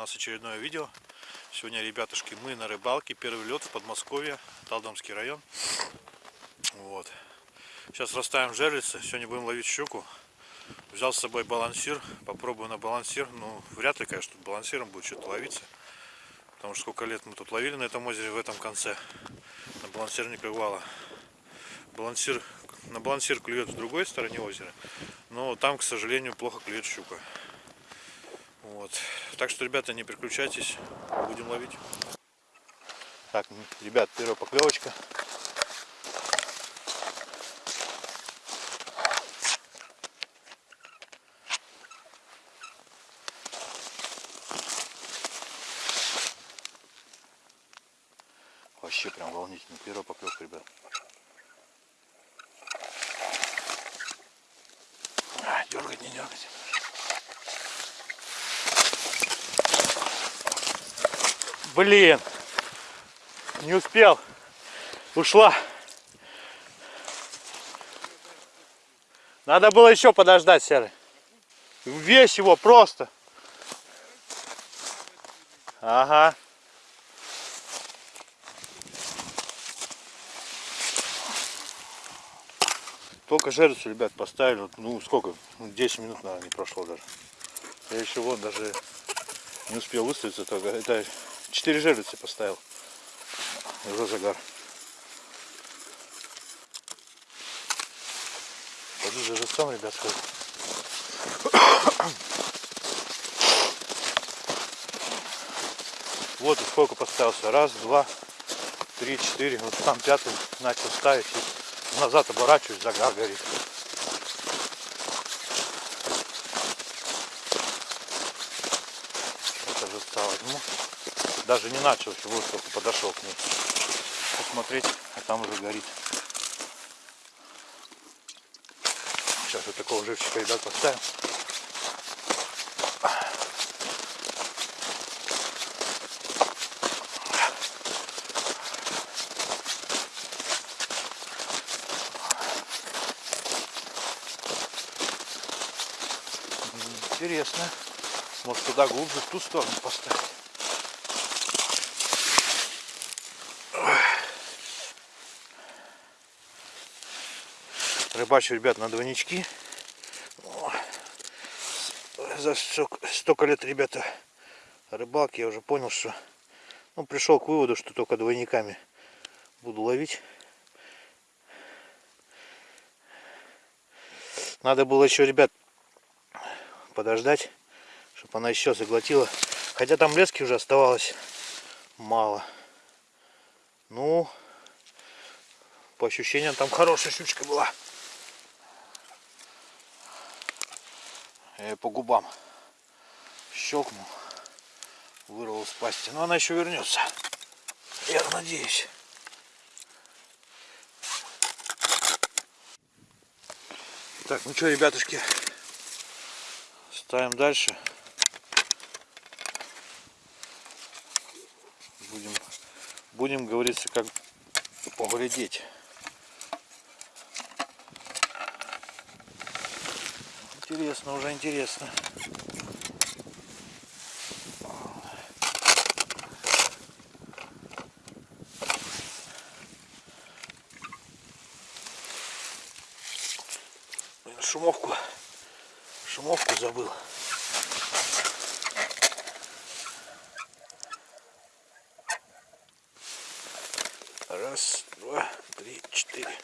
нас очередное видео. Сегодня, ребятушки, мы на рыбалке. Первый лед в Подмосковье, Талдомский район. Вот. Сейчас расставим жерлицы. Сегодня будем ловить щуку. Взял с собой балансир. Попробую на балансир. Ну, вряд ли, конечно, тут балансиром будет что-то ловиться. Потому что сколько лет мы тут ловили на этом озере, в этом конце. На балансир не клевало. Балансир, на балансир клюет в другой стороне озера. Но там, к сожалению, плохо клюет щука. Вот. Так что, ребята, не переключайтесь, будем ловить. Так, ребят, первая поклевочка. Вообще прям волнительно. Первая поклевка, ребят. А, дергать, не дергать. Блин, не успел. Ушла. Надо было еще подождать, Серый. Весь его просто. Ага. Только жерлицу, ребят, поставили. Ну, сколько? 10 минут, наверное, не прошло даже. Я еще вот даже не успел выставиться. Только это Четыре жерлицы поставил. Уже загар. Пойду за живцом, ребят, сходу. Вот и сколько поставился. Раз, два, три, четыре. Вот там пятый начал ставить. И назад оборачиваюсь, загар горит. Это живца возьму даже не начал, еще вот только подошел к ней посмотреть, а там уже горит. Сейчас вот такого живчика, ребят, поставим. Интересно. Может туда глубже, в ту сторону поставить. Рыбачу, ребят, на двойнички. За столько лет, ребята, рыбалки я уже понял, что ну, пришел к выводу, что только двойниками буду ловить. Надо было еще, ребят, подождать, чтобы она еще заглотила. Хотя там лески уже оставалось мало. Ну, по ощущениям, там хорошая щучка была. По губам щелкнул, вырвал из пасти. Но она еще вернется. Я надеюсь. Так, ну что, ребятушки, ставим дальше. Будем, будем говорится, как поглядеть. Интересно, уже интересно. шумовку, шумовку забыл. Раз, два, три, четыре.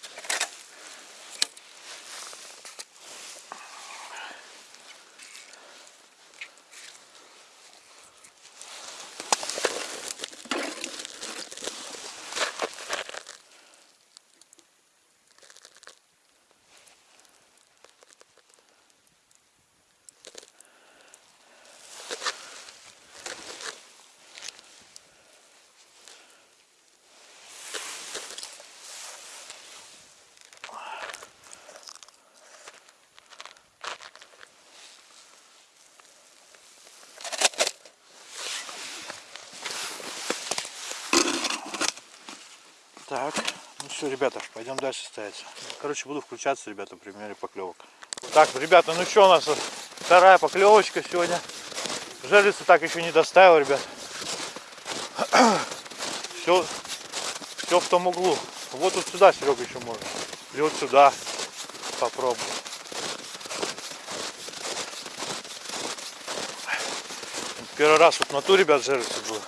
Так, ну все, ребята, пойдем дальше ставиться. Короче, буду включаться, ребята, при примере поклевок. Так, ребята, ну что у нас вторая поклевочка сегодня. Жерлицы так еще не доставил, ребят. Все, все в том углу. Вот вот сюда, Серега, еще можно. Или вот сюда. Попробуй. Первый раз вот на ту, ребят, жерлицы было.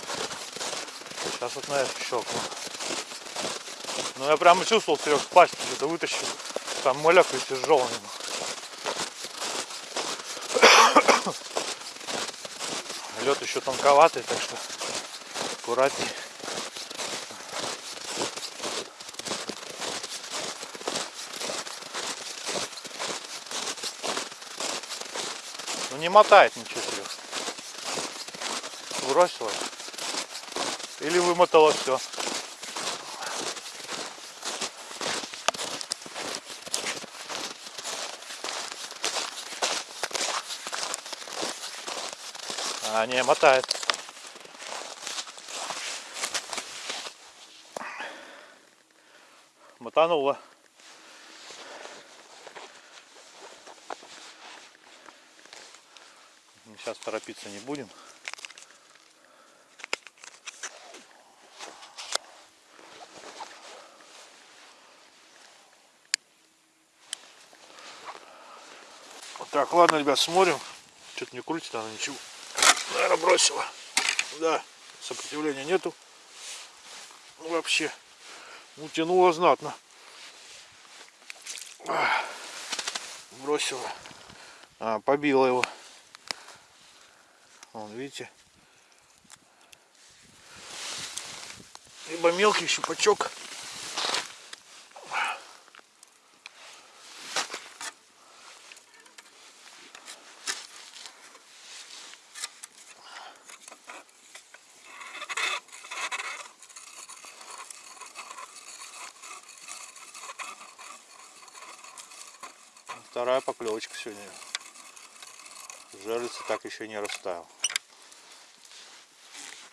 Сейчас вот на эту щелкну. Ну я прямо чувствовал, Серег, пасть что-то вытащил. Там молекулы тяжелый. Лед еще тонковатый, так что аккуратней. Ну не мотает ничего, Серег. Бросила. Или вымотала все. А, не, мотает. Мотанула. Сейчас торопиться не будем. Так, ладно, ребят, смотрим. Что-то не крутит она ничего. Наверное, бросила. Да, сопротивления нету. Ну, вообще, утянула знатно. Бросила. А, побила его. Вон, видите? Либо мелкий щупачок. Вторая поклевочка сегодня. Жерлица так еще не растаял.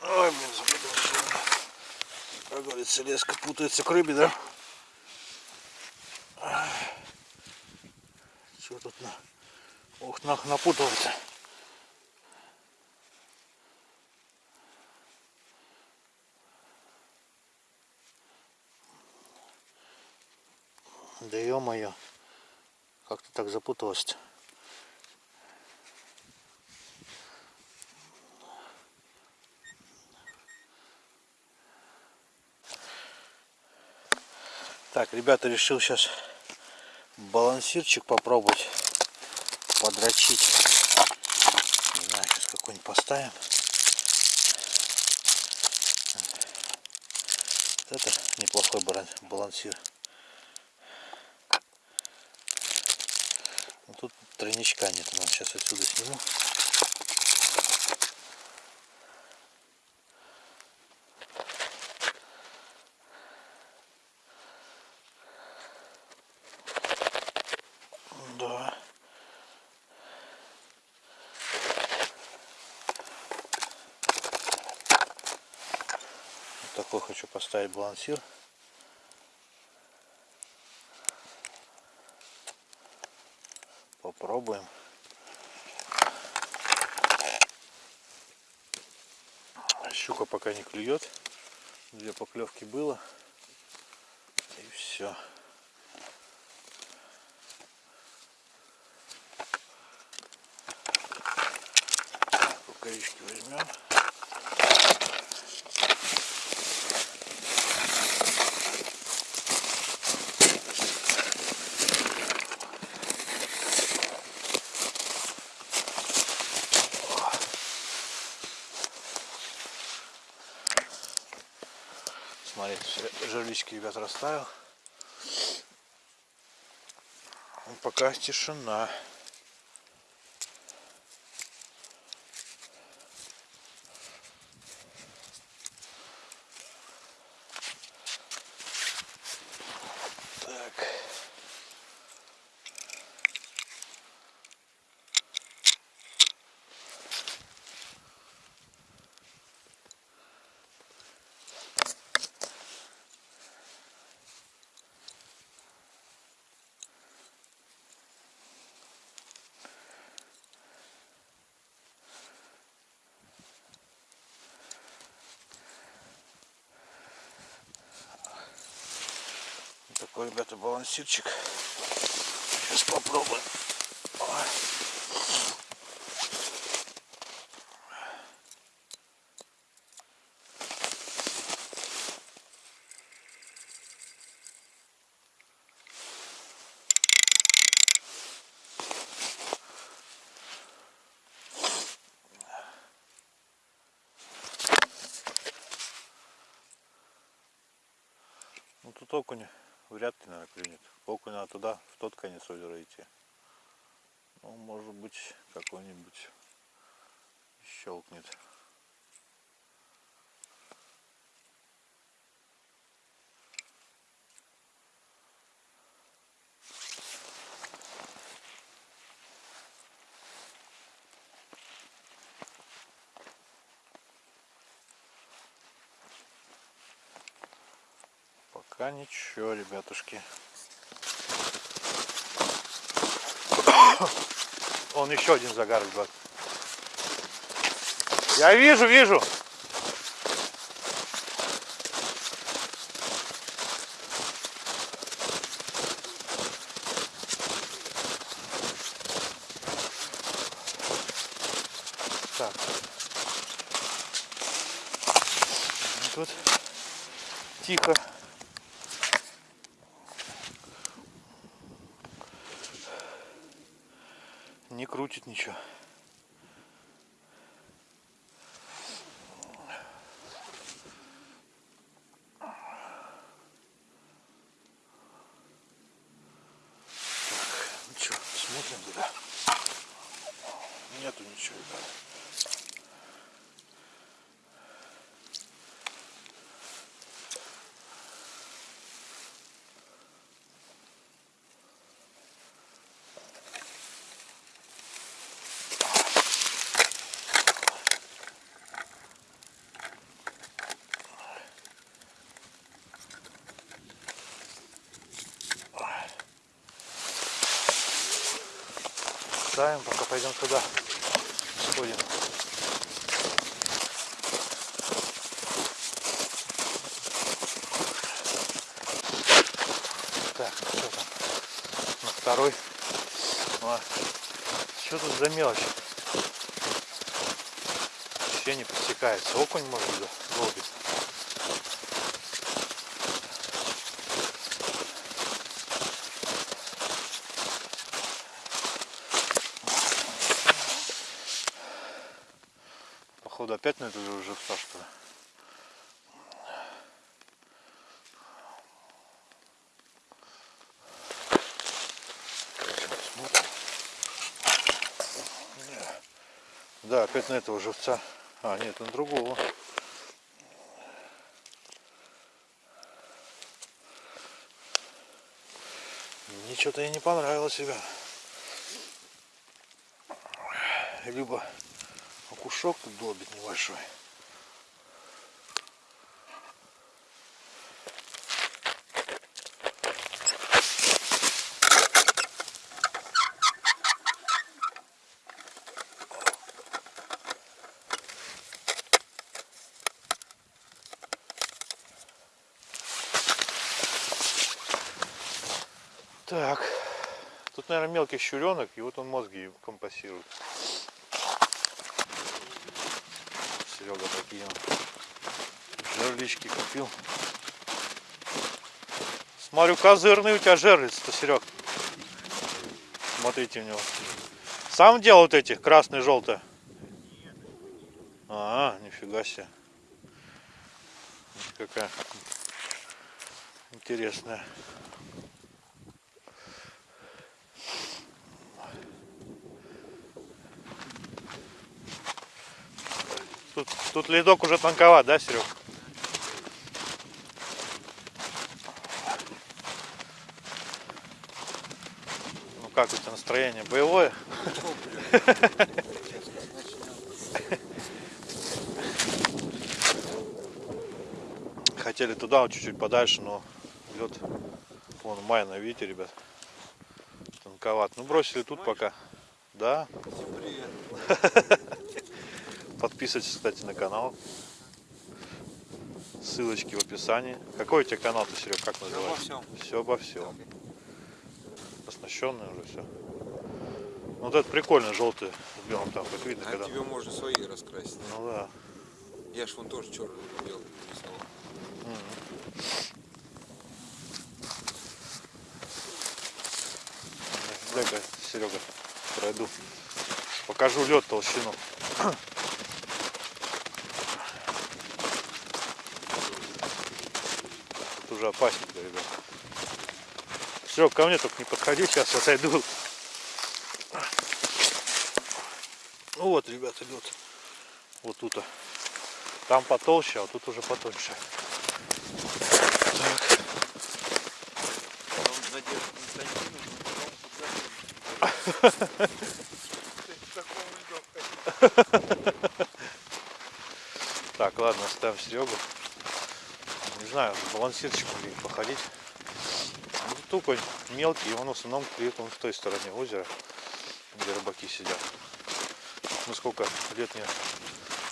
Ой, блин, запутался. Как говорится, леска путается к рыбе, да? Что тут на... Ох, нах, напутывается. Да ё-моё. Как-то так запуталось -то. Так, ребята, решил сейчас балансирчик попробовать подрочить. Не знаю, сейчас какой-нибудь поставим. Это неплохой балансир. Но тут тройничка нет. Ну, сейчас отсюда сниму. Да. Вот такой хочу поставить балансир. Попробуем. Щука пока не клюет. Две поклевки было. И все. Рукавички возьмем. Смотрите, жерлички, ребят, расставил. Пока тишина. Так. такой, ребята, балансирчик. Сейчас попробуем. Ой. Ну тут окунь вряд ли, наверное, клюнет. Окунь надо туда, в тот конец озера идти. Ну, может быть, какой-нибудь щелкнет. Пока ничего, ребятушки. Он еще один загар, ребят. Я вижу, вижу. Так. Тут тихо. Не крутит ничего. Так, ну что, смотрим туда. Нету ничего, ребят. Ставим, пока пойдем туда. Сходим. Так, ну что там? На второй. А, что тут за мелочь? Вообще не подсекается. Окунь может быть, Походу опять на это же уже что ли? Да, опять на этого живца. А, нет, на другого. Мне что-то и не понравилось, ребят. Либо окушок тут долбит небольшой. Так, тут, наверное, мелкий щуренок, и вот он мозги компасирует. Серега такие жерлички купил. Смотрю, козырный у тебя жерлиц-то, Серег. Смотрите у него. Сам делал вот эти, красные, желтые? А, нифига себе. Какая интересная. Тут, ледок уже тонковат, да, Серег? Ну как у тебя настроение? Боевое? Хотели туда, чуть-чуть подальше, но лед вон майна, видите, ребят? Тонковат. Ну бросили тут пока. Да. Подписывайтесь, кстати, на канал. ссылочки в описании. Какой у тебя канал, ты, Серег, как называется? всем. Все обо всем. Оснащенный уже все. Вот это прикольно, желтый с белым там, как видно, А когда. тебе можно свои раскрасить. Ну да. Я ж вон тоже черный белый рисовал. Дай-ка, Серега, пройду. Покажу лед толщину. Опасненько, ребят. Серег, ко мне только не подходи, сейчас отойду. Ну вот, ребят, идет. Вот тут. Там потолще, а тут уже потоньше. Так. Так, ладно, оставим Серегу. Знаю, балансирчиком ли походить. Ну, тупо мелкий, он в основном клюет он в той стороне озера, где рыбаки сидят. Мы сколько лет не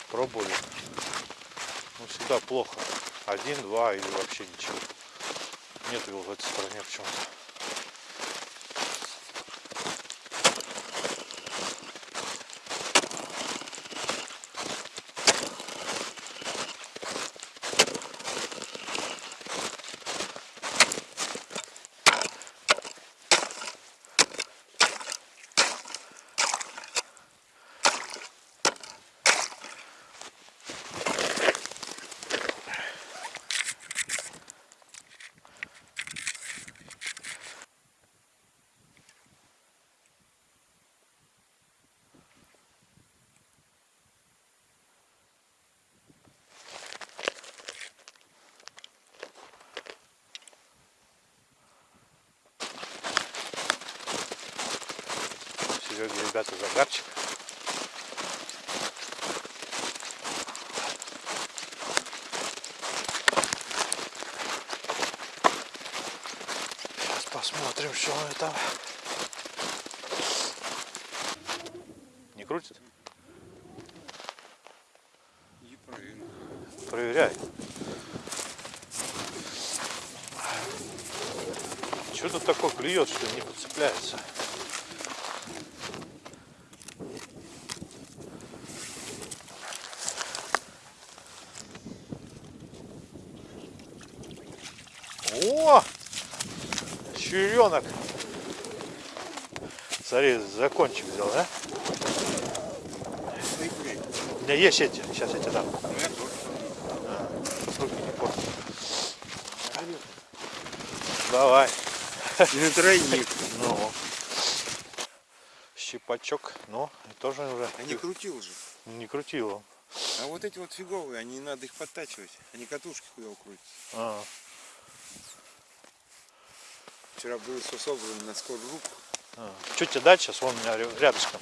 пробовали. Ну, всегда плохо. Один, два или вообще ничего. Нет его в этой стороне почему-то. Сереги, ребята, загарчик. Сейчас посмотрим, что он там. Не крутит? И проверю. Проверяй. Что тут такое клюет, что не подцепляется? О! Черенок! Смотри, закончик взял, да? У меня есть эти, сейчас тебе дам. я тоже. Руки не порт. Давай. Не тройник. Ну. Щипачок. Ну, тоже уже А не крутил же. не крутил. А вот эти вот фиговые, они надо их подтачивать. Они катушки хуево крутят. А, Вчера было все собрано на скорую руку. а. Чуть тебе дать сейчас, вон у меня ря- рядышком.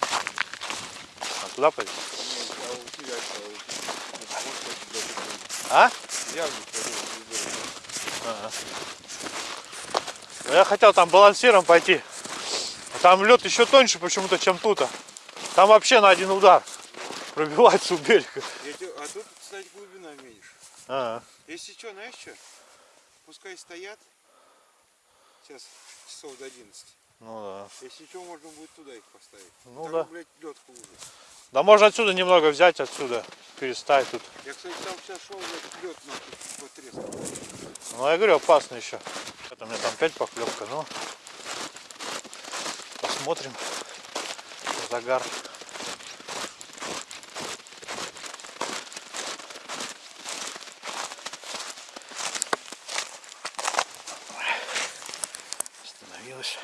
А туда пойдем? А? Я. Ага. Я хотел там балансиром пойти. А Там лед еще тоньше почему-то, чем тут. Там вообще на один удар пробивается у берега. А тут, кстати, глубина меньше. А, Если что, знаешь что? Пускай стоят. Сейчас часов до 11. ну да. Если что, можно будет туда их поставить. Ну Там, да. блядь, лед хуже. Да можно отсюда немного взять, отсюда переставить тут. Я, кстати, там сейчас шел, блядь, лед нахуй потрескал. Ну, я говорю, опасно еще. Это у меня там опять поклевка, ну. Посмотрим. Загар. Остановилась.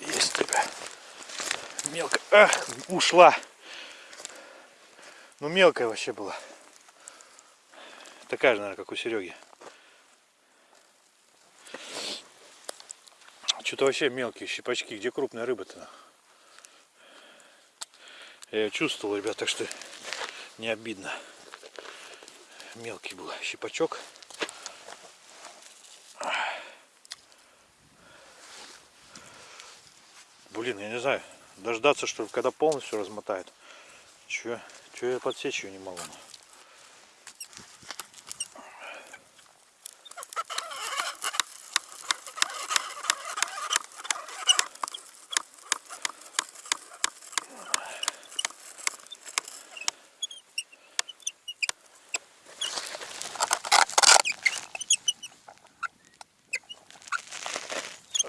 Есть тебя. Ах, ушла. Ну мелкая вообще была. Такая же, наверное, как у Сереги. Что-то вообще мелкие щипачки. Где крупная рыба-то? Я ее чувствовал, ребят, так что не обидно. Мелкий был щипачок. Блин, я не знаю. Дождаться, что когда полностью размотает. Че, че я подсечь ее не могу.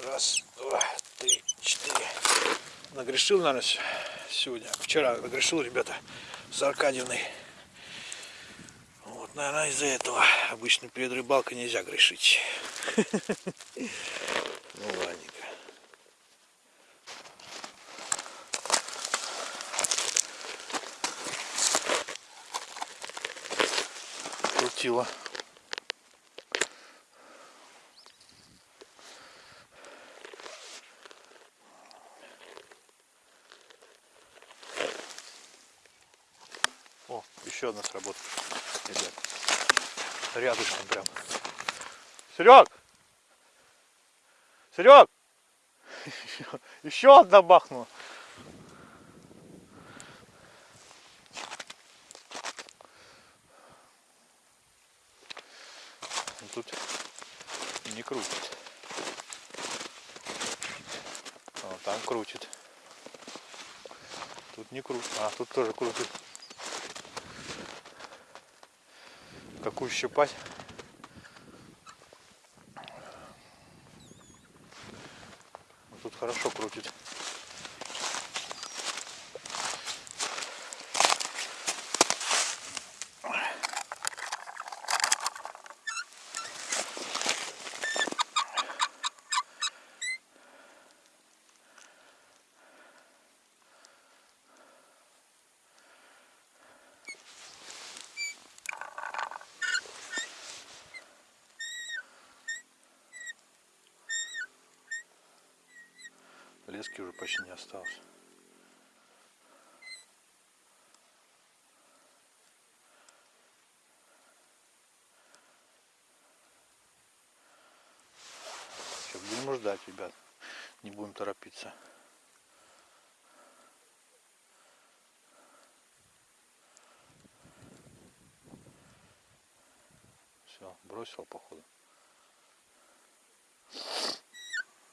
Раз, два, три, четыре. Нагрешил, наверное, сегодня. Вчера нагрешил, ребята, с Аркадьевной. Вот, наверное, из-за этого обычно перед рыбалкой нельзя грешить. Ну, ладненько. Крутила. О, еще одна сработка. Ребят. Рядышком прям. Серег! Серег! Еще одна бахнула. Ну, Тут не крутит. А, там крутит. Тут не крутит. А, тут тоже крутит. Какую щипать? Ну, Тут хорошо крутит. Почти не осталось. Будем ждать, ребят. Не будем торопиться. Все, бросил походу.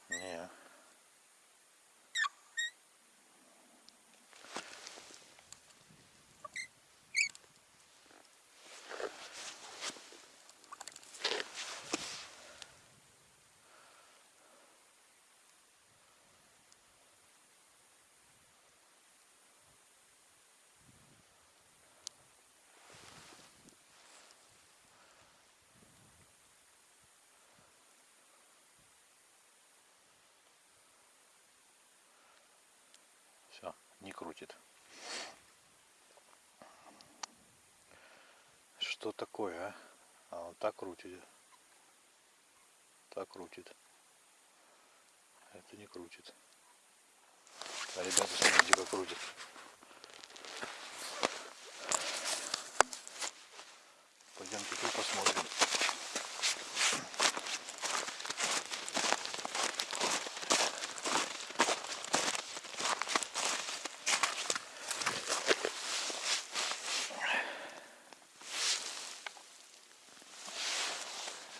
Не. Все, не крутит. Что такое, а? А он так крутит. Так крутит. Это не крутит. А ребята, смотрите, как крутит. Пойдемте тут посмотрим.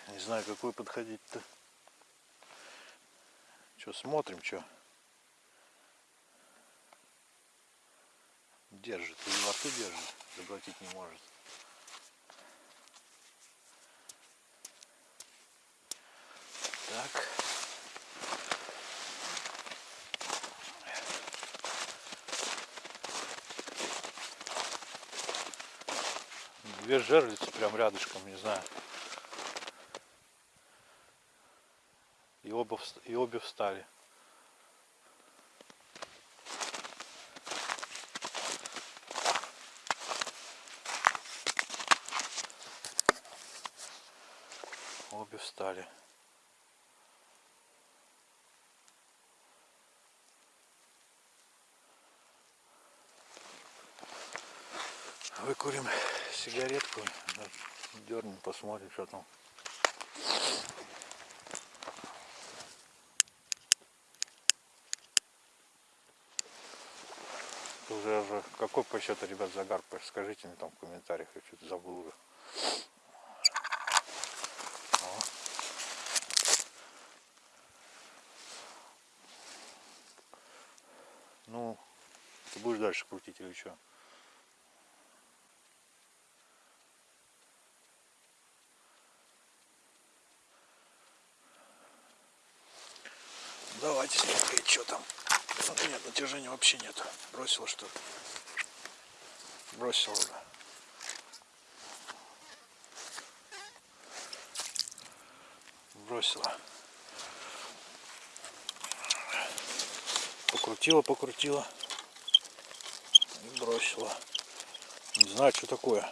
Не знаю, какой подходить-то. Что, смотрим, что? Держит, или во держит, заглотить не может. Так. Две жерлицы прям рядышком, не знаю. оба, и обе встали. Обе встали. Выкурим сигаретку, дернем, посмотрим, что там. Какой по счету, ребят, загар, скажите мне там в комментариях, я что-то забыл уже. О. Ну, ты будешь дальше крутить или что? Давайте смотреть, что там. Нет, натяжения вообще нет. Бросила что уже. Бросила. Покрутила, покрутила. И бросила. Не знаю, что такое.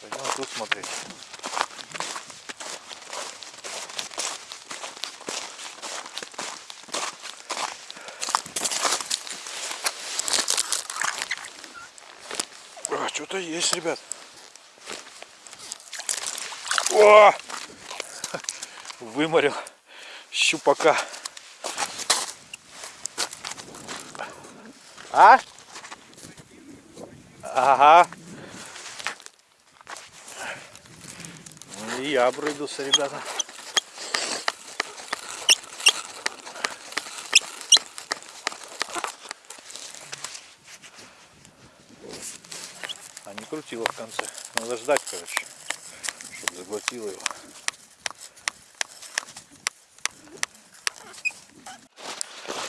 Пойдем тут смотреть. А, что-то есть, ребят. О! Выморил щупака. А? Ага. И я обрыгался, ребята. А крутила в конце. Надо ждать, короче, чтобы заглотила его.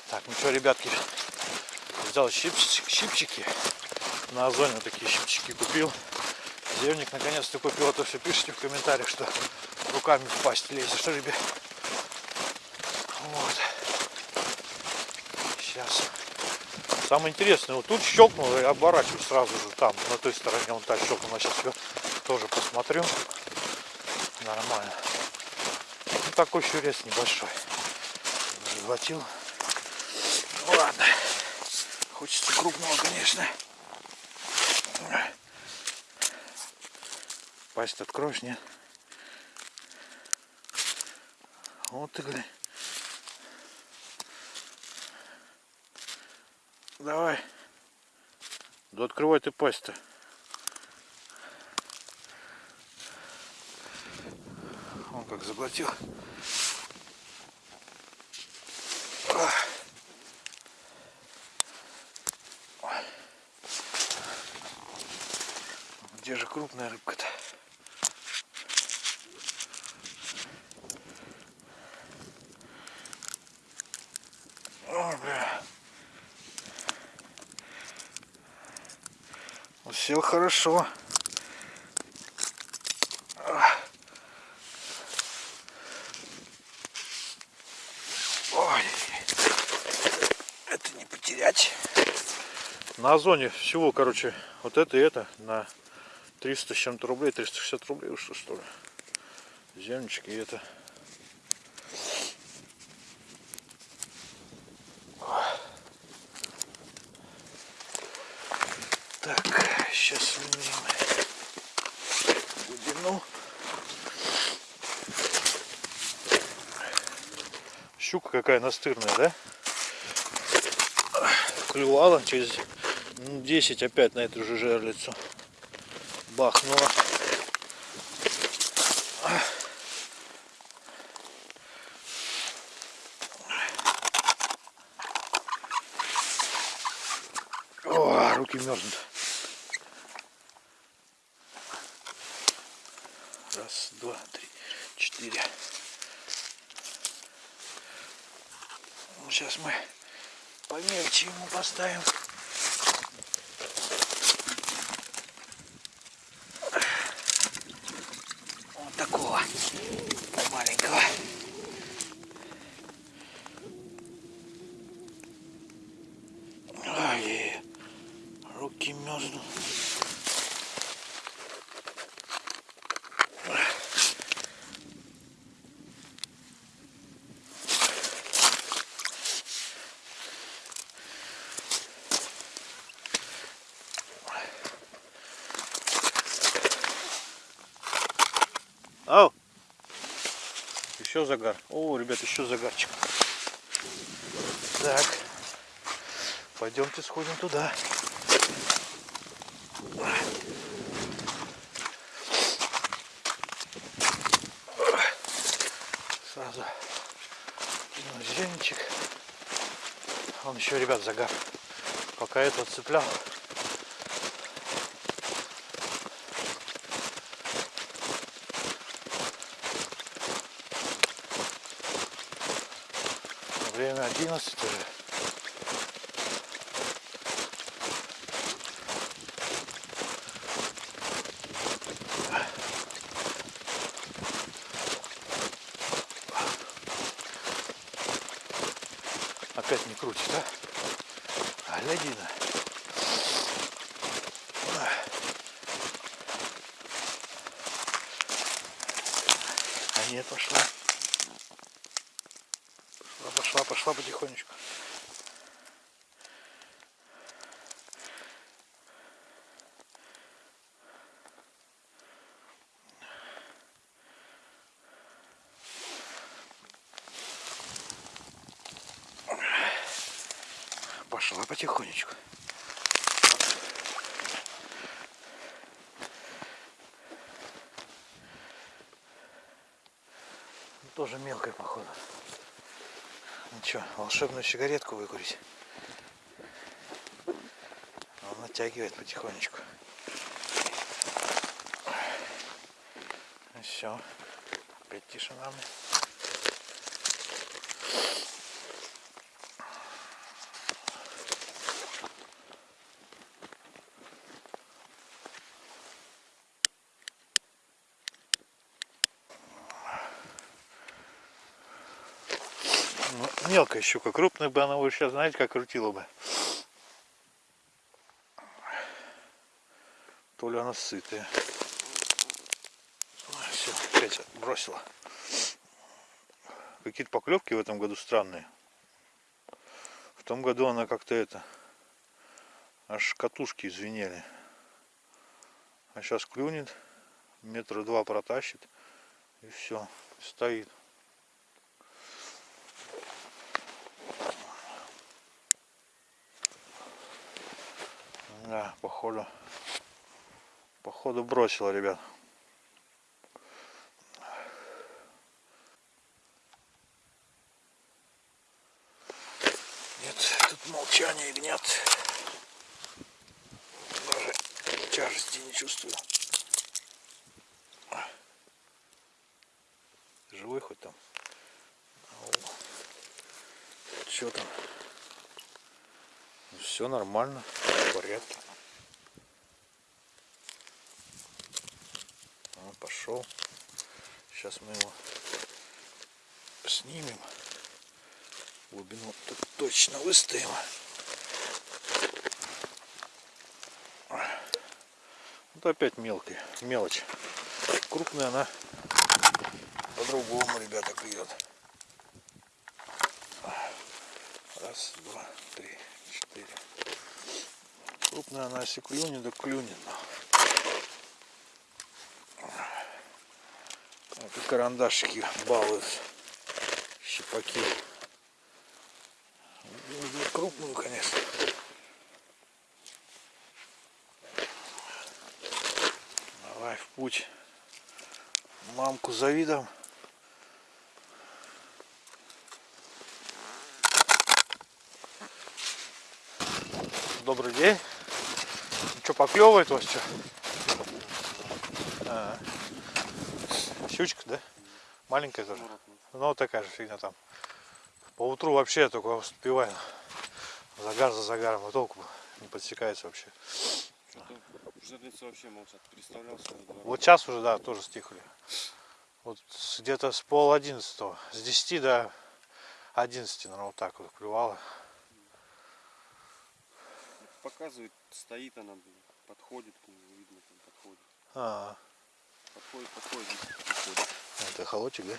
Так, ну что, ребятки, взял щипчики, щипчики. На озоне такие щипчики купил. Зевник наконец-то купил, а то все пишите в комментариях, что руками в пасть лезешь, ребят? Вот. Сейчас. Самое интересное, вот тут щелкнул и оборачиваю сразу же там, на той стороне он так щелкнул. Сейчас я тоже посмотрю. Нормально. Ну, такой щурец небольшой. Заглотил. Ну ладно. Хочется крупного, конечно. Пасть откроешь, нет? Вот ты, глянь. Давай. Да открывай ты пасть-то. Он как заглотил. Где же крупная рыбка-то? Ой, бля. Вот Сел хорошо. Ой, это не потерять. На озоне всего, короче, вот это и это на 300 с чем-то рублей, 360 рублей уж что ли. Земнички и это. какая настырная, да? Клювала через ну, 10 опять на эту же жерлицу. Бахнула. О, руки мерзнут. style. Еще загар. О, ребят, еще загарчик. Так. Пойдемте сходим туда. Сразу зеленчик. Он еще, ребят, загар. Пока этого цеплял. Время 11 уже. Опять не крутит, а? А, Глядина. А нет, пошла. Пошла, пошла, пошла потихонечку. Пошла потихонечку. Ну, Тоже мелкая, походу. Ничего, волшебную сигаретку выкурить. Он натягивает потихонечку. Все. Опять тишина. мне. Ну, мелкая щука, крупная бы она уже сейчас, знаете, как крутила бы. То ли она сытая. Все, опять бросила. Какие-то поклевки в этом году странные. В том году она как-то это, аж катушки извинели. А сейчас клюнет, метра два протащит и все, стоит. Да, походу. Походу бросила, ребят. Нет, тут молчание гнет. Даже тяжести не чувствую. Живой хоть там? Что там? Все нормально, в порядке. Он пошел. Сейчас мы его снимем. Глубину тут выставим. Вот опять мелкая, мелочь. Крупная она по-другому, ребята, клюет. Раз, два, три, четыре. Крупная она, если клюнет, да клюнет. Вот и карандашики балуют. Щипаки. Крупную, конечно. Давай в путь. Мамку за видом. Добрый день. что, поклевывает вас что? А. Щучка, да? Маленькая тоже? Ну, вот такая же фигня там. По утру вообще только успеваю. Загар за загаром, и толку не подсекается вообще. Жерлицы вообще молчат. Двор. Вот сейчас уже, да, тоже стихли. Вот где-то с пол одиннадцатого, с 10 до 11, наверное, вот так вот клювало. Показывает, стоит она, подходит к нему, видно там подходит. А, Подходит, подходит, и подходит. это холодчик, да?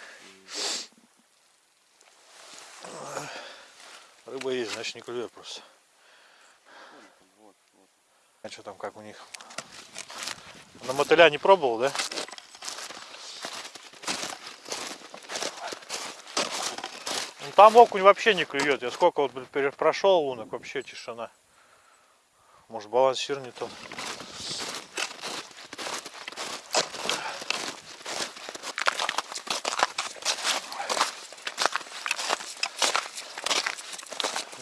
Рыба есть, значит не клюет просто. А что там, как у них? На мотыля не пробовал, да? Ну, там окунь вообще не клюет. Я сколько вот блин, прошел лунок, вообще тишина. Может балансир не тот.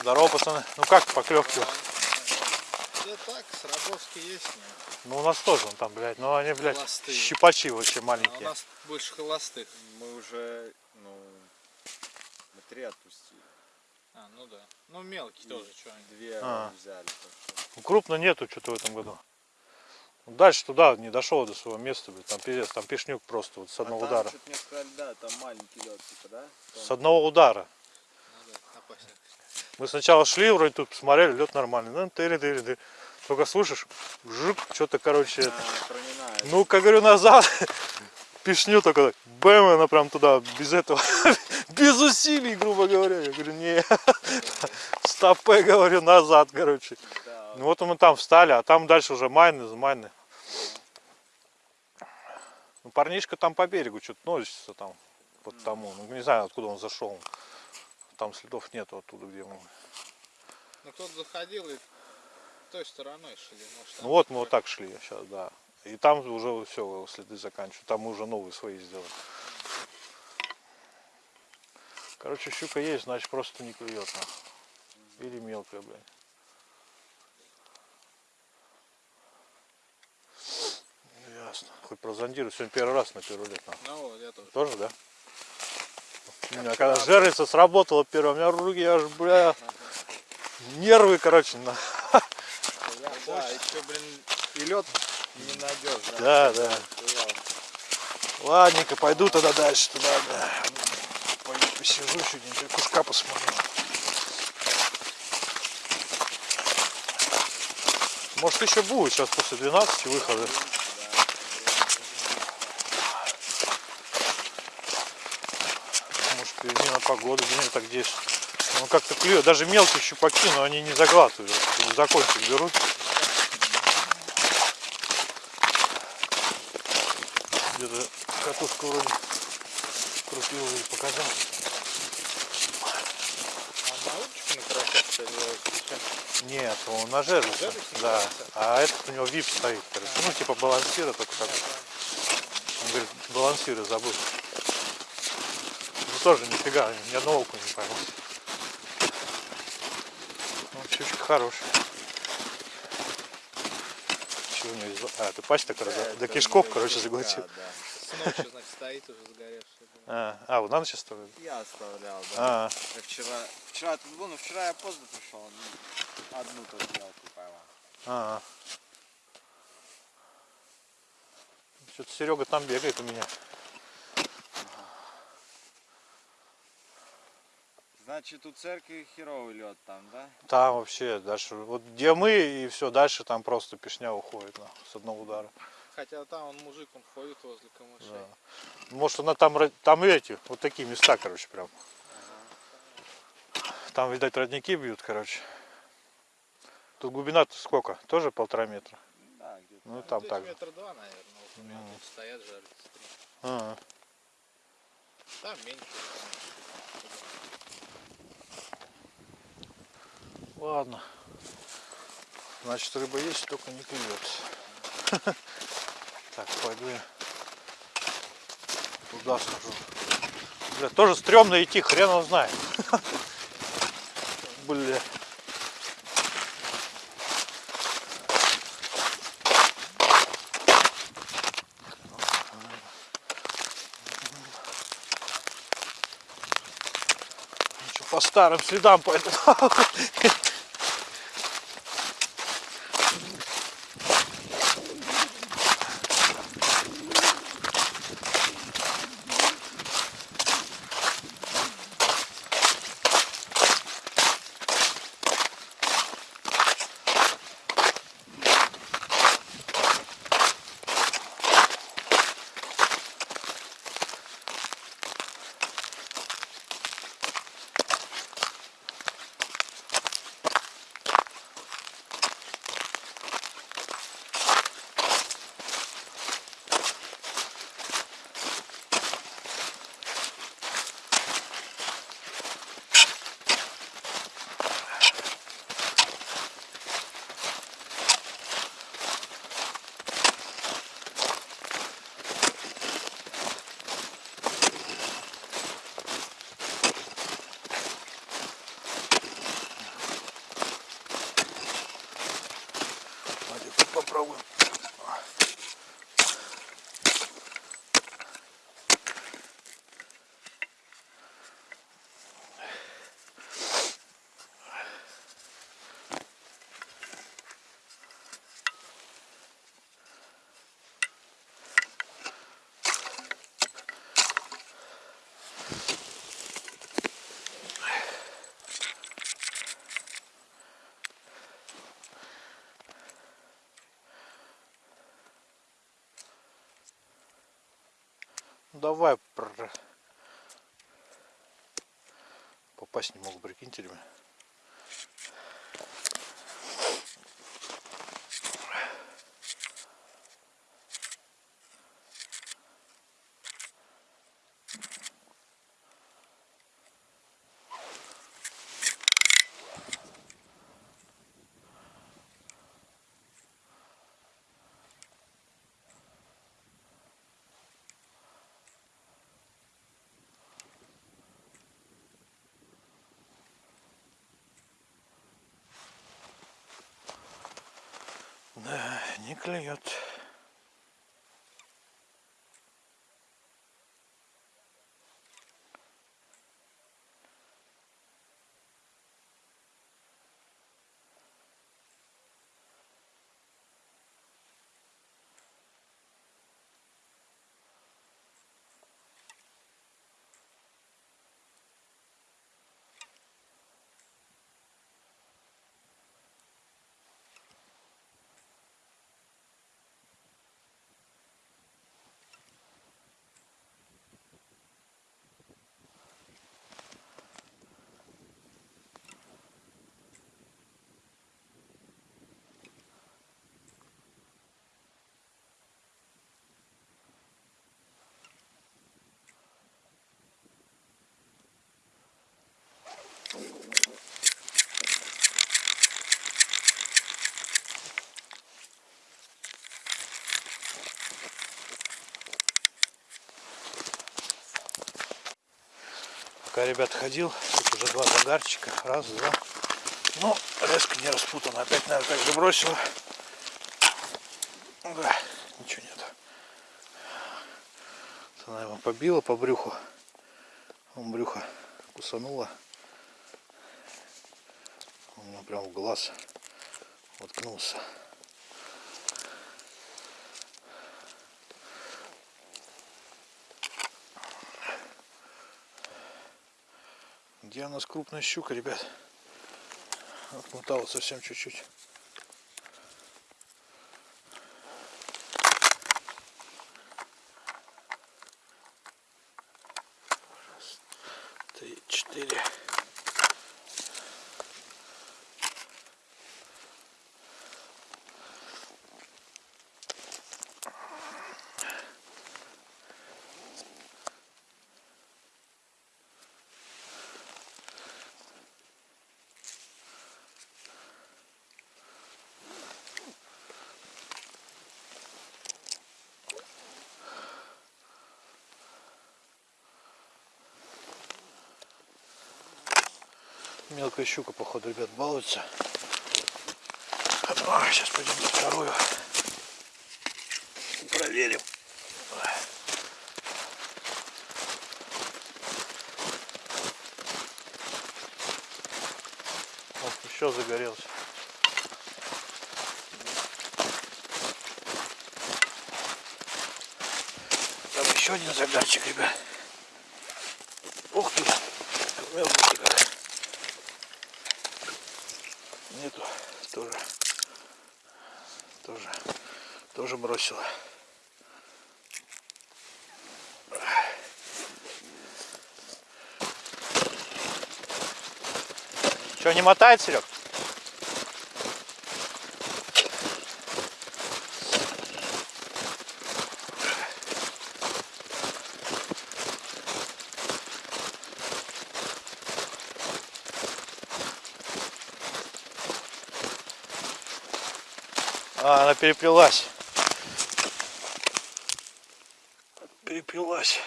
Здорово, пацаны. Ну как поклевки? Да так, сработки есть. Ну у нас тоже он там, блядь. Ну они, блядь, Холостые. щипачи вообще А у маленькие. нас больше холостых. Мы уже, ну, мы три отпустили. А, ну да. Ну мелкий тоже, что они. Две А. взяли. Ну, Крупно нету что-то в этом году. Дальше туда не дошел до своего места, блядь. Там пиздец, там пешнюк просто вот с одного а там удара. мне сказали, да, там маленький лед, типа, да? С одного удара. Ну да. Мы сначала шли, вроде тут посмотрели, лед нормальный. Ну, тыри тыри тыри Только слышишь, жук, что-то, короче, это. А, проминает. Ну, как говорю, назад. Пешню только так. Бэм, она прям туда, без этого, без усилий, грубо говоря. Я говорю, не, стопе, говорю, назад, короче. Ну вот мы там встали, а там дальше уже майны, майны. Ну, парнишка там по берегу что-то носится там, под тому. Ну, не знаю, откуда он зашел. Там следов нету оттуда, где мы. Ну кто-то заходил и той стороной шли. Может, Ну вот мы вот так шли сейчас, да. И там уже все, следы заканчивают. Там мы уже новые свои сделали. Короче, щука есть, значит просто не клюет. нахуй. Или мелкая, блядь. Ясно. Хоть прозондирую. Сегодня первый раз на первый лет. Ну вот, я тоже. Тоже, да? У меня когда жерлица сработала первая, у меня руки аж, бля, нервы, короче, на. да, еще, блин, и лед ненадежный. Да, да. Ладненько, пойду тогда дальше туда, да. Пойду посижу чуть-нибудь, кушка посмотрю. Может еще будет сейчас после 12 выхода. Погоды, где так здесь. Он как-то клюет. Даже мелкие щупаки, но они не заглатывают. За кончик берут. Где-то катушку вроде крутил или показал. Нет, он на Жерлице да. А этот у него вип стоит. Ну, типа балансира только такой. Он говорит, балансиры забыл. Тоже нифига, ни одного окуня не поймал. Ну, щучка хорошая. Чего у него из... А, это пасть такая, до, до кишков, короче, заглотил. Да, да. Значит, стоит уже сгоревший. А, а вот на ночь оставили? Я оставлял, да. А, Я вчера, вчера тут был, но вчера я поздно пришел. ну, Одну только мелкую поймал. а. Что-то Серега там бегает у меня. Значит, у церкви херовый лед там, да? Там вообще дальше, вот где мы и все, дальше там просто пешня уходит на, с одного удара. Хотя там он мужик, он ходит возле камышей. Да. Может она там, там эти, вот такие места, короче, прям. Там, видать, родники бьют, короче. Тут глубина сколько? Тоже полтора метра? Да, где-то. Ну, там Здесь так же. метра два, наверное. Вот у меня Ну. тут стоят жарятся. три. А, Там меньше. Ладно. Значит, рыба есть, только не клюет. Так, пойду я туда схожу. Бля, тоже стрёмно идти, хрен он знает. Бля. по старым следам поэтому Давай. Попасть не могу, прикиньте, ребят. Да, не клюет. Пока ребят ходил, тут уже два загарчика. Раз, два. Ну, резко не распутано. Опять, наверное, так забросило. Да, ничего нет. Она его побила по брюху. Он брюхо кусануло. У меня прям в глаз воткнулся. Где у нас крупная щука, ребят? Отмотала совсем чуть-чуть. Три, четыре. Мелкая щука, походу, ребят, балуется. сейчас пойдем на вторую. Проверим. Все загорелось. Там еще один загарчик, ребят. Ух ты! Мелкий как. Нету. Тоже. Тоже. Тоже бросила. Что, не мотает, Серег? А, она переплелась. Переплелась.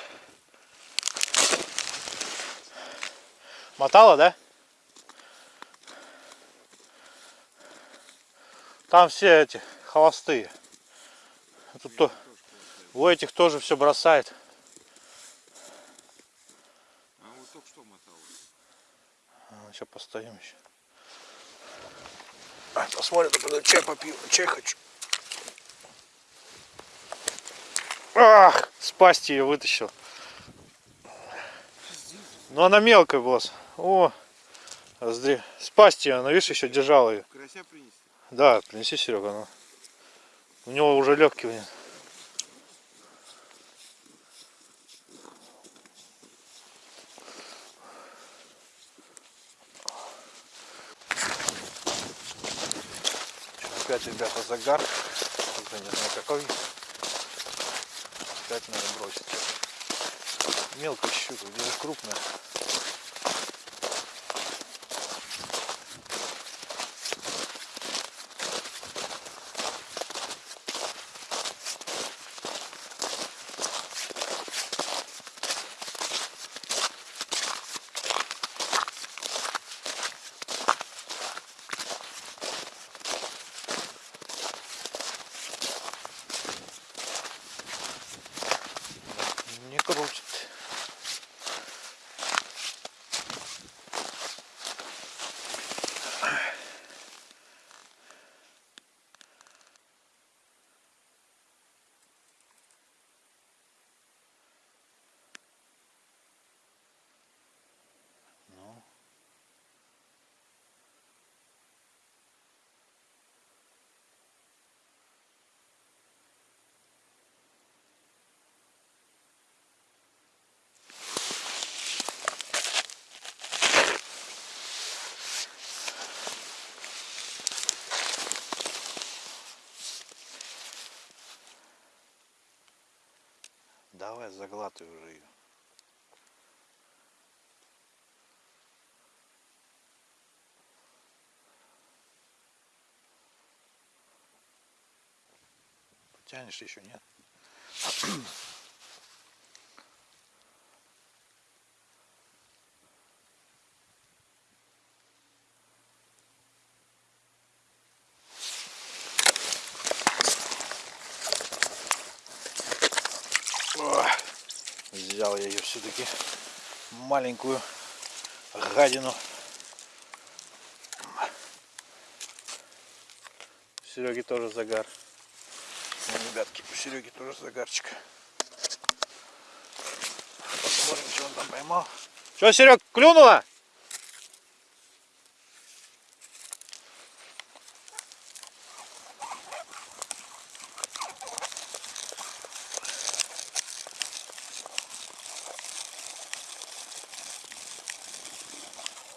Мотала, да? Там все эти холостые. А Тут то, у этих тоже все бросает. А вот только что мотал. сейчас постоим еще. А, посмотрим, чай попью. Чай хочу. Ах, спасти ее вытащил. Ну она мелкая была. О, раздри. Спасти ее, она, видишь, еще держала ее. Карася принести. Да, принеси, Серега. Ну. У него уже легкий. нет. Опять, ребята, загар. Не знаю какой. Опять надо бросить. Мелкая щука, где же крупная. Не крутит. Ну. Давай заглатывай уже ее. Тянешь еще нет? О, Взял я ее все-таки маленькую гадину. У Сереги тоже загар. Ну, ребятки, у Сереги тоже загарчик. Посмотрим, что он там поймал. Что, Серег, клюнула?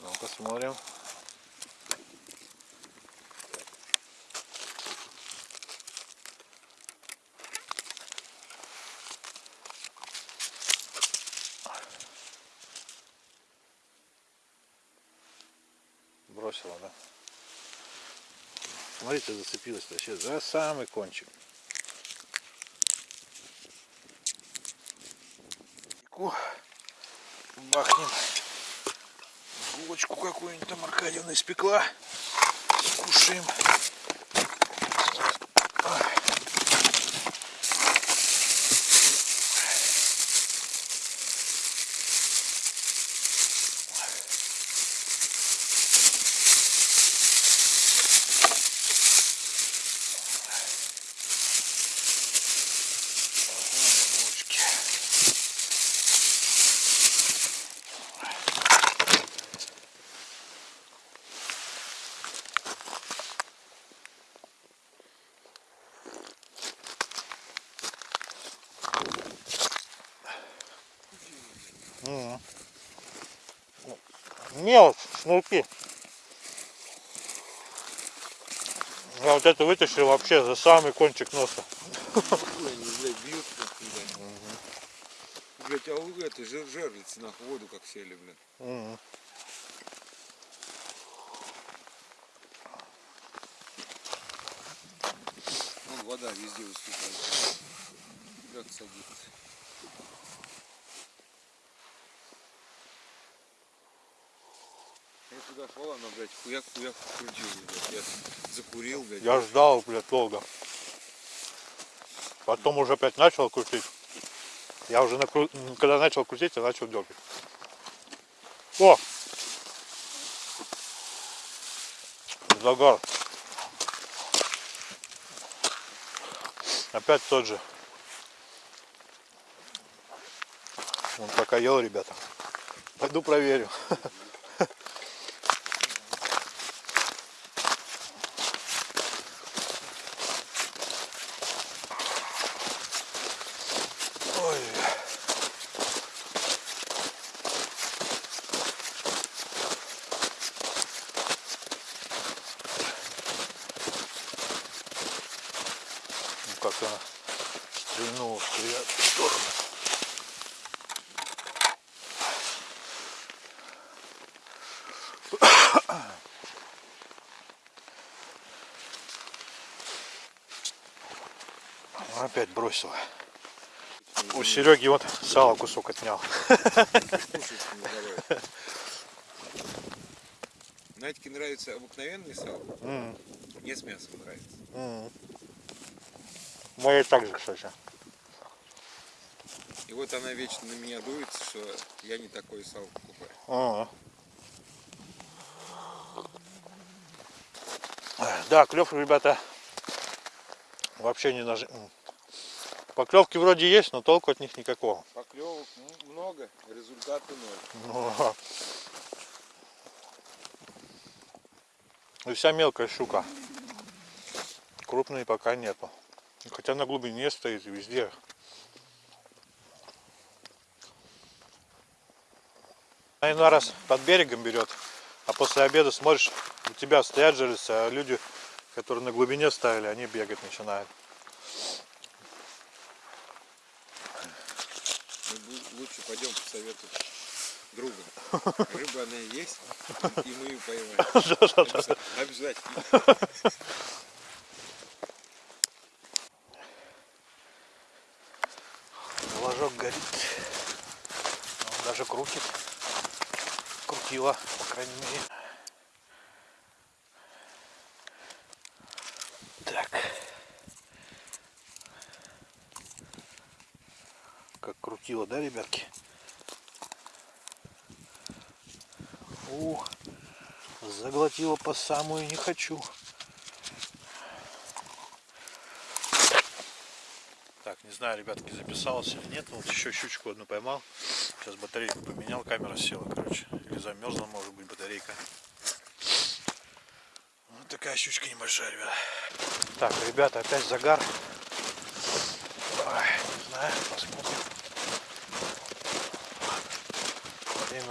Ну-ка смотрим. Бросила, да? Смотрите, зацепилась вообще за самый кончик. Ку, Бахнем булочку какую-нибудь там Аркадьевна испекла. Скушаем. Мелочь, шнурки. Я вот это вытащил вообще за самый кончик носа. Блядь, а у этой жир жерлицы нахуй воду как сели, блядь. М. Вон вода везде выступает. Как садится. Я туда шел, она, блядь, хуяк-хуяк крутила, блядь. Я закурил, блядь. Я ждал, блядь, долго. Потом уже опять начал крутить. Я уже накру... когда начал крутить, я начал дергать. О! Загар. Опять тот же. Он пока ел, ребята. Пойду проверю. Ой. Ну как она стрельнула в приятную сторону. Опять бросила. У Сереги вот сало кусок отнял. Надьке нравится обыкновенный сало, М, мне с мясом нравится. Моей также, кстати. И вот она вечно на меня дуется, что я не такой сало покупаю. А. Да, клев, ребята, вообще не нажим. Поклевки вроде есть, но толку от них никакого. Поклевок м- много, результаты ноль. Ну, И вся мелкая щука. Крупной пока нету. Хотя на глубине стоит везде. Она иной раз под берегом берет, а после обеда смотришь, у тебя стоят жерлицы, а люди, которые на глубине ставили, они бегать начинают. Мы бу- лучше пойдем по совету друга. Рыба она есть, и мы ее поймаем. Обяза- Обязательно. Ложок горит. Он даже крутит. Крутила, по крайней мере. Так. Крутила, да, ребятки? Ух, заглотила по самую не хочу. Так, не знаю, ребятки, записался или нет. Вот еще щучку одну поймал. Сейчас батарейку поменял, камера села, короче. Или замерзла, может быть, батарейка. Вот такая щучка небольшая, ребята. Так, ребята, опять загар. Ой, не знаю, посмотрим.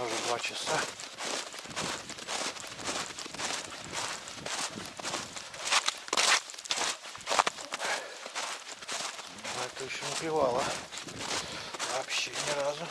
Время уже два часа. Но это еще не клевало. Вообще ни разу.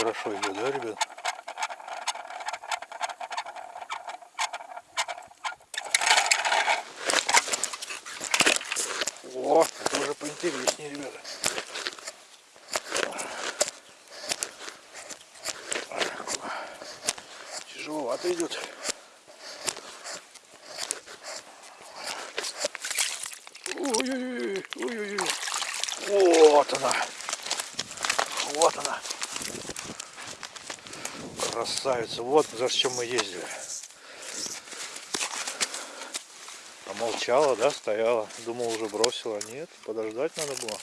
хорошо идет, да, ребят? О, это уже поинтереснее, ребята. Тяжеловато идет. Красавица. Вот за чем мы ездили. А молчала, да, стояла. Думал, уже бросила. Нет, подождать надо было.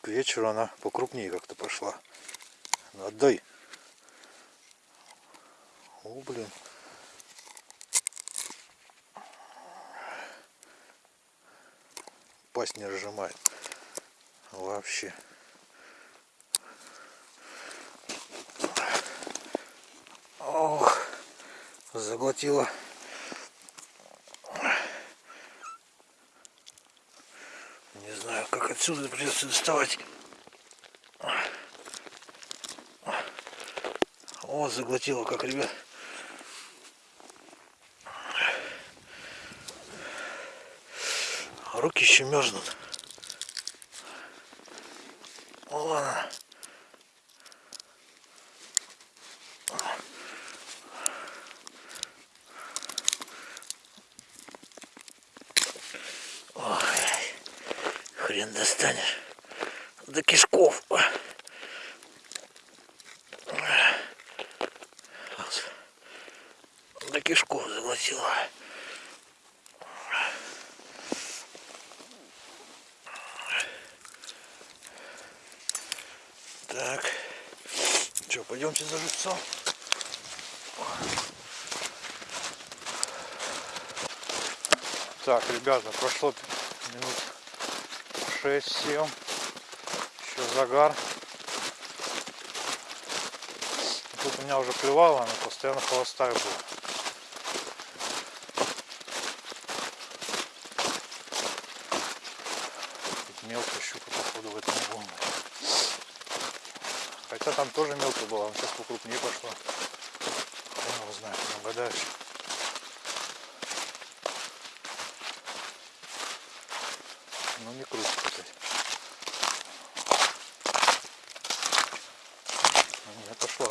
К вечеру она покрупнее как-то пошла. Ну, отдай. О, блин. Пасть не разжимает. Вообще. Ох, заглотила. Не знаю, как отсюда придется доставать. О, заглотила, как, ребят. Руки еще мерзнут. Вон она. Ой, хрен достанешь. До кишков. До кишков заглотила. Так. Что, живцом? Так, ребята, прошло минут 6-7. Еще загар. Тут у меня уже клевало, но постоянно холостая была. Тут мелкая щука, походу, в этом не было. Хотя там тоже мелко было, сейчас покрупнее пошло. Хрен его знает, не угадаешь. Ну не круто, кстати. Ну, Не пошла.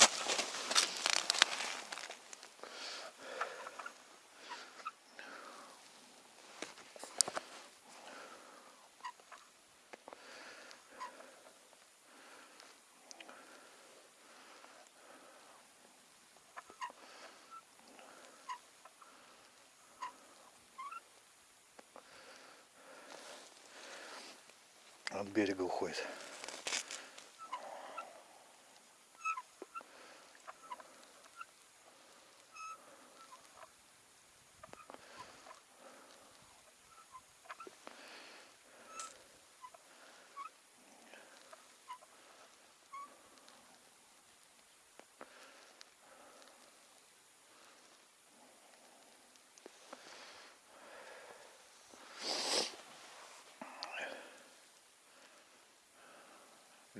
От берега уходит.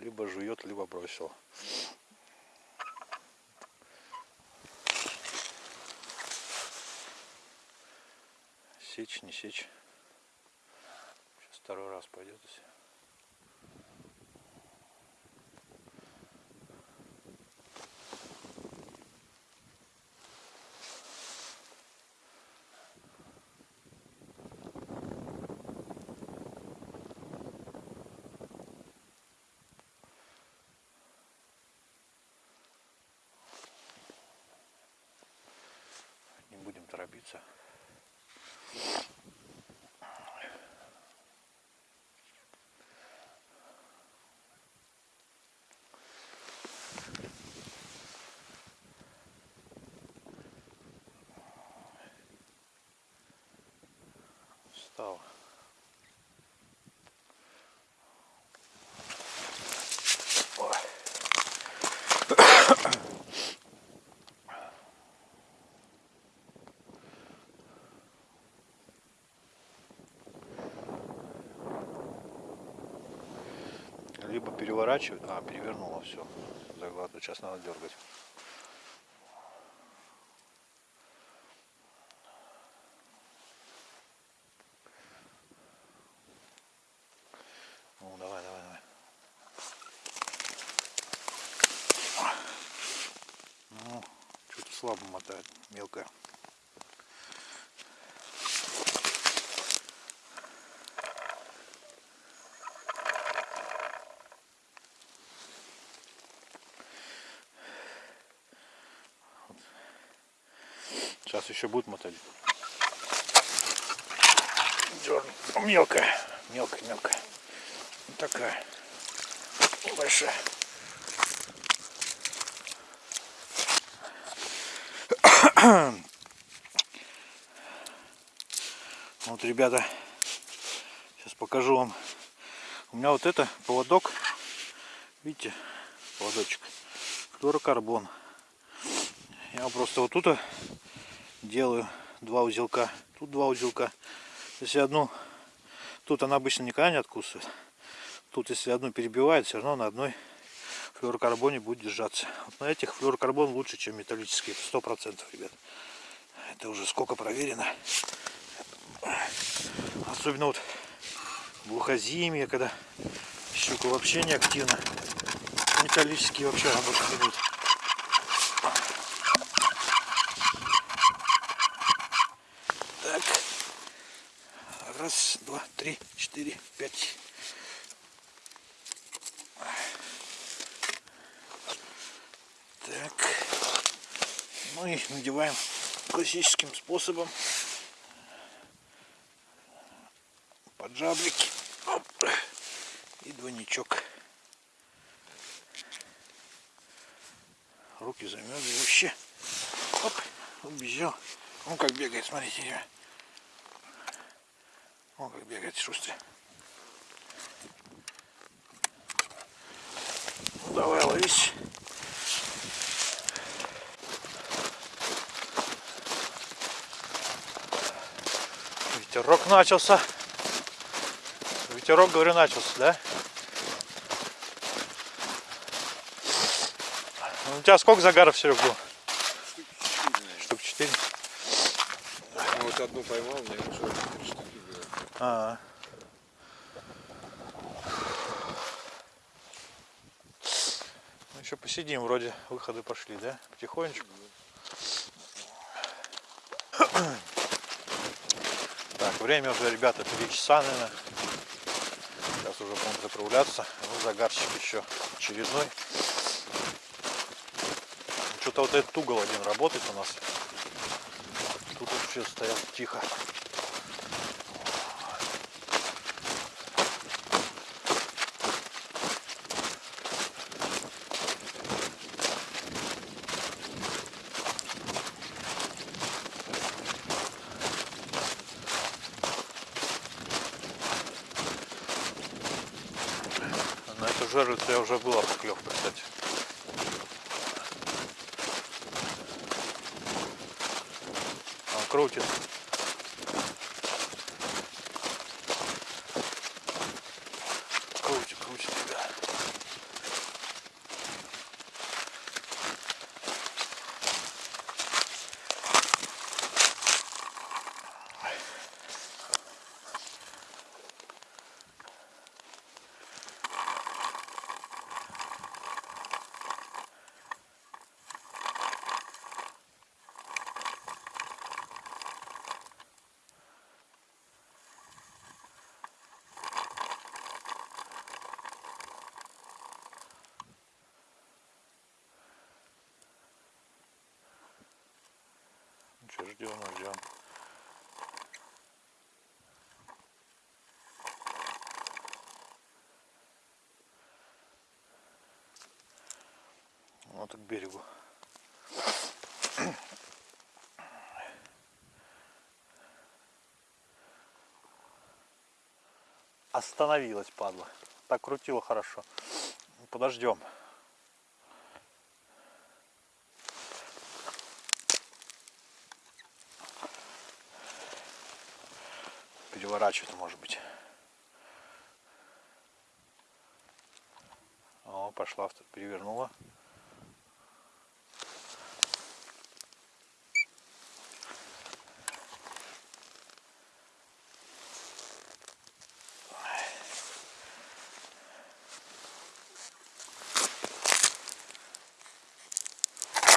Либо жует, либо бросил. Сечь, не сечь. Сейчас второй раз пойдет. переворачивать. А, перевернула все. Заглатывать. Сейчас надо дергать. Ну, давай, давай, давай. Ну, что-то слабо мотает, мелкая. Сейчас еще будет мотать. Дёрн. Ну, Мелкая, мелкая, мелкая. Вот такая. Большая. Вот, ребята, сейчас покажу вам. У меня вот это поводок, видите, поводочек, флюорокарбон. Я просто вот тут делаю два узелка, тут два узелка. Если одну, тут она обычно никогда не откусывает. Тут если одну перебивает, все равно на одной флюорокарбоне будет держаться. Вот на этих флюорокарбон лучше, чем металлический, сто процентов, ребят. Это уже сколько проверено. Особенно вот глухозимье, когда щука вообще не активна. Металлические вообще работать не будет. Так. Раз, два, три, четыре, пять. Так. Ну и надеваем классическим способом. Поджаблики. Оп. И двойничок. Руки замерзли вообще. Оп. Убежал. Он как бегает, смотрите. ребят. Он как бегает шустрый. Ну, давай ловись. Ветерок начался. Ветерок, говорю, начался, да? Ну, У тебя сколько загаров, Серег, было? Штук четыре. Ну, вот одну поймал, у меня еще три штуки было. А. Ну, еще посидим, вроде выходы пошли, да? Потихонечку. Так, время уже, ребята, 3 часа, наверное. Сейчас уже будем заправляться. Ну, загарчик еще очередной. Что-то вот этот угол один работает у нас. Тут вообще стоят тихо. На эту жерлицу я уже была поклевка, кстати. Он крутит. Крутит, крутит, ребят. Ну что, ждем, ждем. Вот к берегу. Остановилась, падла. Так крутила хорошо. Подождем. Переворачивать может быть. О, пошла, перевернула.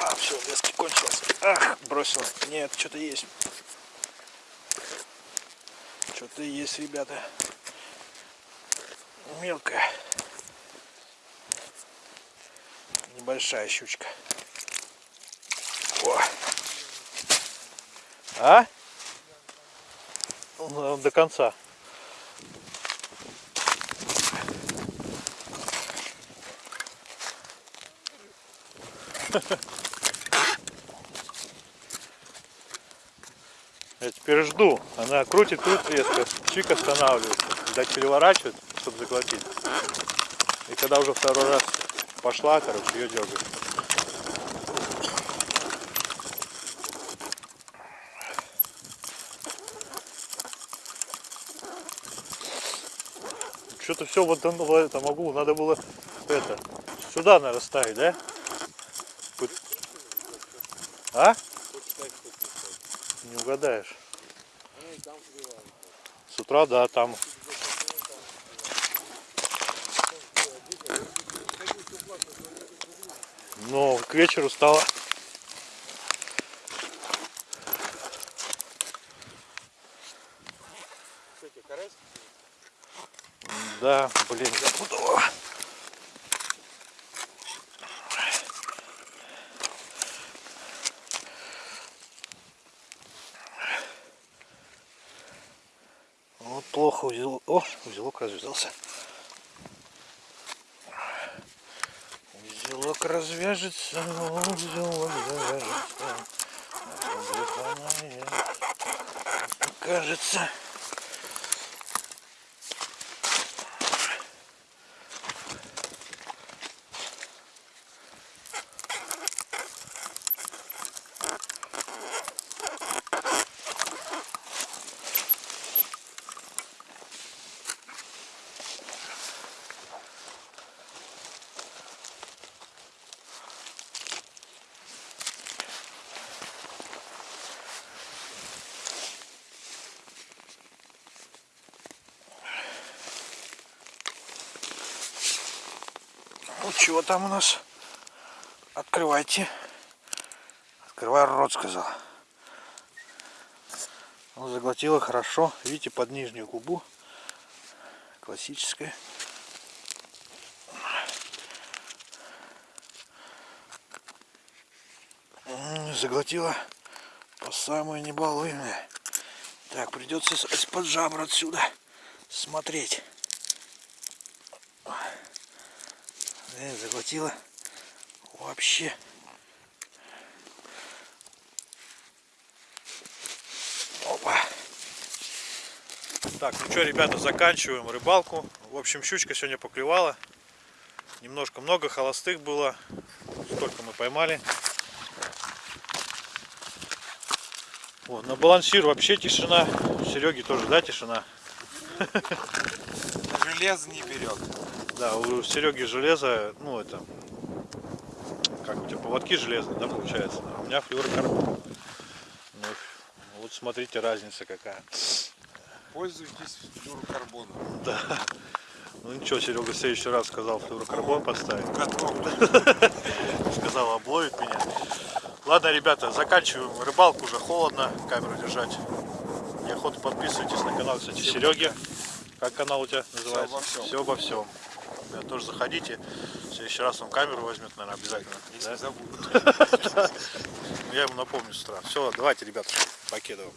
А, все, Лески кончилась. Ах, бросил. Нет, что-то есть. Что-то есть, ребята. Мелкая. Небольшая щучка. О. А? Ну, До конца. Я теперь жду. Она крутит, крутит резко. Чик останавливается. Видать, переворачивает, чтобы заглотить. И когда уже второй раз пошла, короче, ее дергает. Что-то все вот это могу, надо было это сюда наверное ставить, да? А? Не угадаешь. С утра, да, там. Но к вечеру стало. Да, блин, запутала. Вот плохо узелок. О, узелок развязался. Узелок развяжется, узелок завяжется. Кажется. Ну чего там у нас? Открывайте. Открывай рот, сказал. Ну, заглотила хорошо. Видите, под нижнюю губу. Классическая. Заглотила по самое небалуйное. Так, придется из-под жабр отсюда смотреть. Э, заглотила вообще. Опа. Так, ну что, ребята, заканчиваем рыбалку. В общем, щучка сегодня поклевала. Немножко много холостых было. Сколько мы поймали. Вот, на балансир вообще тишина. Сереги тоже, да, тишина? Железо не берет. Да, у Сереги железо, ну это, как у тебя поводки железные, да, получается? А у меня флюорокарбон. Ну, вот смотрите, разница какая. Пользуйтесь флюорокарбоном. Да. Ну ничего, Серега в следующий раз сказал флюорокарбон поставить. Сказал, обловит меня. Ладно, ребята, заканчиваем рыбалку, уже холодно камеру держать. Неохота подписывайтесь на канал, кстати, Сереги. Как канал у тебя называется? обо всем. Все обо всем. Ребят, тоже заходите. В следующий раз он камеру возьмет, наверное, обязательно. Если да? забудут. Я ему напомню с утра. Все, давайте, ребята, покедываем.